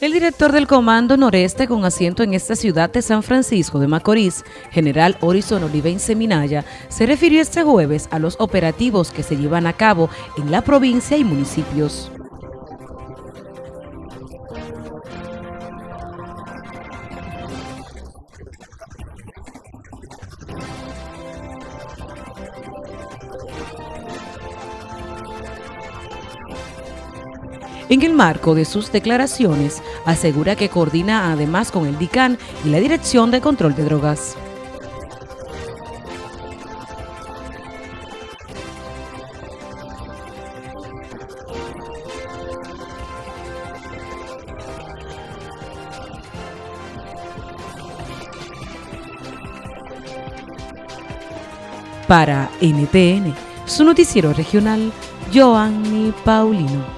El director del Comando Noreste con asiento en esta ciudad de San Francisco de Macorís, general Horizon Olivense Minaya, se refirió este jueves a los operativos que se llevan a cabo en la provincia y municipios. En el marco de sus declaraciones, asegura que coordina además con el DICAN y la Dirección de Control de Drogas. Para NTN, su noticiero regional, Joanny Paulino.